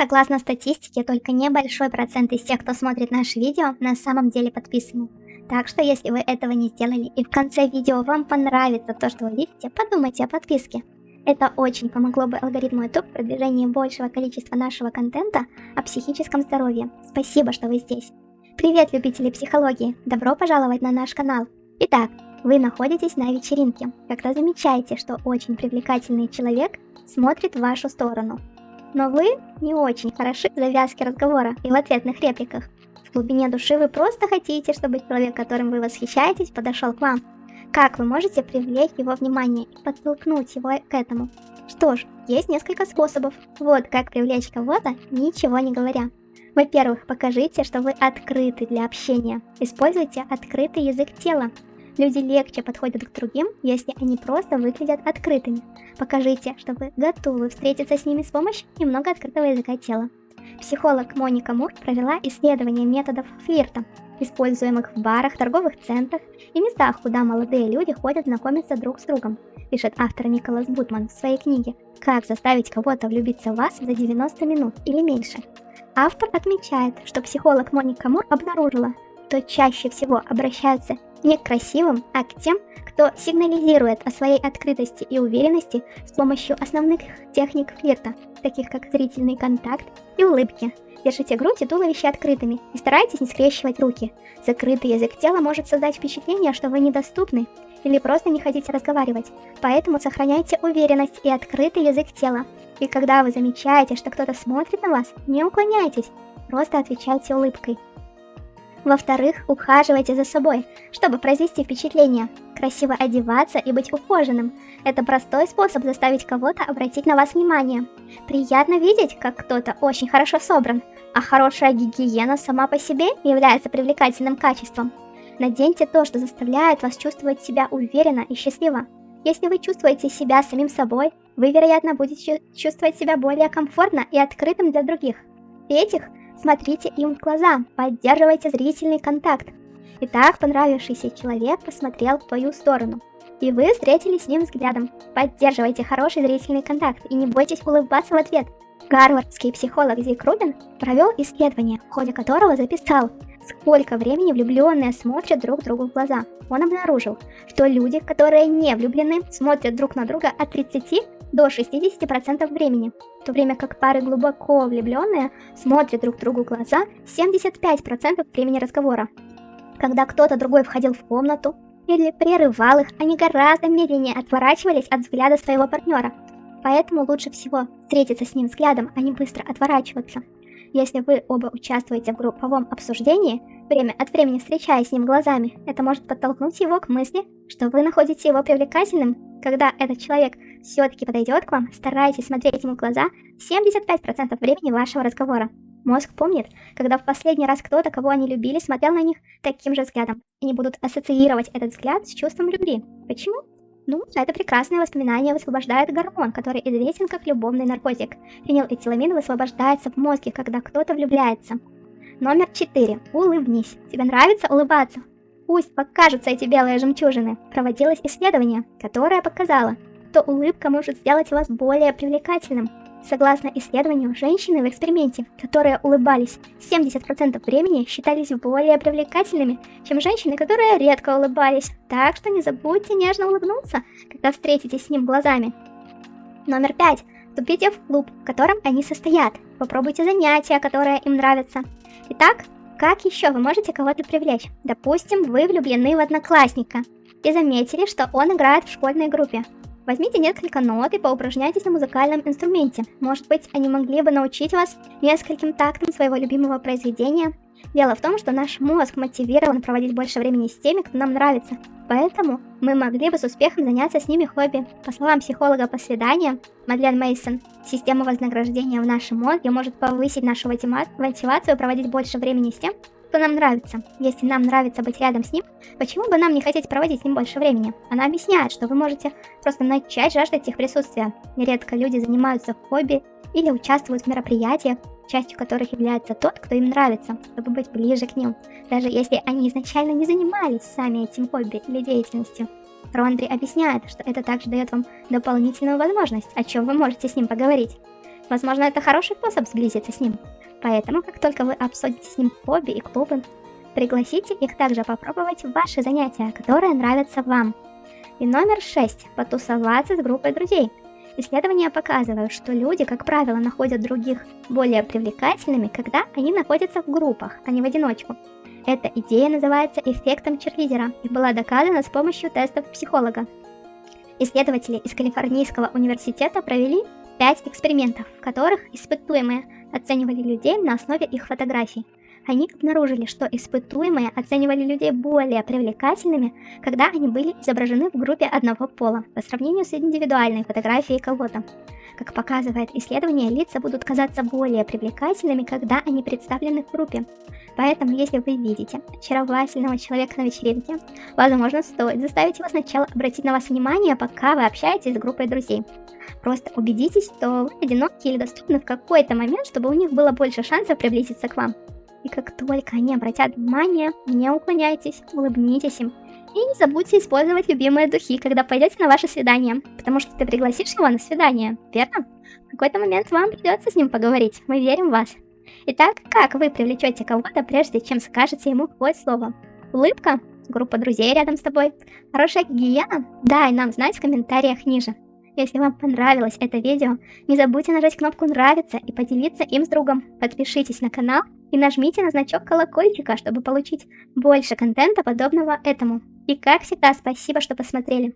Согласно статистике, только небольшой процент из тех, кто смотрит наши видео, на самом деле подписаны. Так что если вы этого не сделали и в конце видео вам понравится то, что вы видите, подумайте о подписке. Это очень помогло бы алгоритму YouTube в продвижении большего количества нашего контента о психическом здоровье. Спасибо, что вы здесь. Привет, любители психологии! Добро пожаловать на наш канал. Итак, вы находитесь на вечеринке, когда замечаете, что очень привлекательный человек смотрит в вашу сторону. Но вы не очень хороши в завязке разговора и в ответных репликах. В глубине души вы просто хотите, чтобы человек, которым вы восхищаетесь, подошел к вам. Как вы можете привлечь его внимание и подтолкнуть его к этому? Что ж, есть несколько способов. Вот как привлечь кого-то, ничего не говоря. Во-первых, покажите, что вы открыты для общения. Используйте открытый язык тела. Люди легче подходят к другим, если они просто выглядят открытыми. Покажите, что вы готовы встретиться с ними с помощью немного открытого языка тела. Психолог Моника Мур провела исследование методов флирта, используемых в барах, торговых центрах и местах, куда молодые люди ходят знакомиться друг с другом, пишет автор Николас Бутман в своей книге «Как заставить кого-то влюбиться в вас за 90 минут или меньше». Автор отмечает, что психолог Моника Мур обнаружила, что чаще всего обращаются не к красивым, а к тем, кто сигнализирует о своей открытости и уверенности с помощью основных техник флирта, таких как зрительный контакт и улыбки. Держите грудь и туловище открытыми и старайтесь не скрещивать руки. Закрытый язык тела может создать впечатление, что вы недоступны или просто не хотите разговаривать, поэтому сохраняйте уверенность и открытый язык тела. И когда вы замечаете, что кто-то смотрит на вас, не уклоняйтесь, просто отвечайте улыбкой. Во-вторых, ухаживайте за собой, чтобы произвести впечатление. Красиво одеваться и быть ухоженным – это простой способ заставить кого-то обратить на вас внимание. Приятно видеть, как кто-то очень хорошо собран, а хорошая гигиена сама по себе является привлекательным качеством. Наденьте то, что заставляет вас чувствовать себя уверенно и счастливо. Если вы чувствуете себя самим собой, вы, вероятно, будете чувствовать себя более комфортно и открытым для других. В-третьих, Смотрите им в глаза, поддерживайте зрительный контакт. Итак, понравившийся человек посмотрел в твою сторону. И вы встретились с ним взглядом. Поддерживайте хороший зрительный контакт и не бойтесь улыбаться в ответ. Гарвардский психолог Зик Рубин провел исследование, в ходе которого записал, сколько времени влюбленные смотрят друг другу в глаза. Он обнаружил, что люди, которые не влюблены, смотрят друг на друга от 30 до 60% времени, в то время как пары глубоко влюбленные смотрят друг другу в глаза 75% времени разговора. Когда кто-то другой входил в комнату или прерывал их, они гораздо медленнее отворачивались от взгляда своего партнера. Поэтому лучше всего встретиться с ним взглядом, а не быстро отворачиваться. Если вы оба участвуете в групповом обсуждении, время от времени встречаясь с ним глазами, это может подтолкнуть его к мысли, что вы находите его привлекательным. Когда этот человек все-таки подойдет к вам, старайтесь смотреть ему в глаза 75% времени вашего разговора. Мозг помнит, когда в последний раз кто-то, кого они любили, смотрел на них таким же взглядом. И не будут ассоциировать этот взгляд с чувством любви. Почему? Ну, это прекрасное воспоминание высвобождает гормон, который известен как любовный наркотик. Фенилэтиламин высвобождается в мозге, когда кто-то влюбляется. Номер 4. Улыбнись. Тебе нравится улыбаться? Пусть покажутся эти белые жемчужины. Проводилось исследование, которое показало, что улыбка может сделать вас более привлекательным. Согласно исследованию, женщины в эксперименте, которые улыбались 70% времени, считались более привлекательными, чем женщины, которые редко улыбались. Так что не забудьте нежно улыбнуться, когда встретитесь с ним глазами. Номер 5. Вступите в клуб, в котором они состоят. Попробуйте занятия, которые им нравятся. Итак, как еще вы можете кого-то привлечь? Допустим, вы влюблены в одноклассника и заметили, что он играет в школьной группе. Возьмите несколько нот и поупражняйтесь на музыкальном инструменте. Может быть, они могли бы научить вас нескольким тактам своего любимого произведения. Дело в том, что наш мозг мотивирован проводить больше времени с теми, кто нам нравится. Поэтому мы могли бы с успехом заняться с ними хобби. По словам психолога по свиданиям Мадлен Мейсон, система вознаграждения в нашем мозге может повысить нашу мотивацию проводить больше времени с тем, кто нам нравится. Если нам нравится быть рядом с ним, почему бы нам не хотеть проводить с ним больше времени? Она объясняет, что вы можете просто начать жаждать их присутствия. Нередко люди занимаются хобби или участвуют в мероприятиях, частью которых является тот, кто им нравится, чтобы быть ближе к ним, даже если они изначально не занимались сами этим хобби или деятельностью. Рондри объясняет, что это также дает вам дополнительную возможность, о чем вы можете с ним поговорить. Возможно, это хороший способ сблизиться с ним. Поэтому, как только вы обсудите с ним хобби и клубы, пригласите их также попробовать ваши занятия, которые нравятся вам. И номер 6. Потусоваться с группой друзей. Исследования показывают, что люди, как правило, находят других более привлекательными, когда они находятся в группах, а не в одиночку. Эта идея называется эффектом черлидера и была доказана с помощью тестов психолога. Исследователи из Калифорнийского университета провели 5 экспериментов, в которых испытуемые оценивали людей на основе их фотографий. Они обнаружили, что испытуемые оценивали людей более привлекательными, когда они были изображены в группе одного пола, по сравнению с индивидуальной фотографией кого-то. Как показывает исследование, лица будут казаться более привлекательными, когда они представлены в группе. Поэтому, если вы видите очаровательного человека на вечеринке, возможно, стоит заставить его сначала обратить на вас внимание, пока вы общаетесь с группой друзей. Просто убедитесь, что вы одиноки или доступны в какой-то момент, чтобы у них было больше шансов приблизиться к вам. И как только они обратят внимание, не уклоняйтесь, улыбнитесь им. И не забудьте использовать любимые духи, когда пойдете на ваше свидание, потому что ты пригласишь его на свидание, верно? В какой-то момент вам придется с ним поговорить, мы верим в вас. Итак, как вы привлечете кого-то, прежде чем скажете ему хоть слово? Улыбка? Группа друзей рядом с тобой? Хорошая гигиена? Дай нам знать в комментариях ниже. Если вам понравилось это видео, не забудьте нажать кнопку нравится и поделиться им с другом. Подпишитесь на канал и нажмите на значок колокольчика, чтобы получить больше контента подобного этому. И как всегда, спасибо, что посмотрели.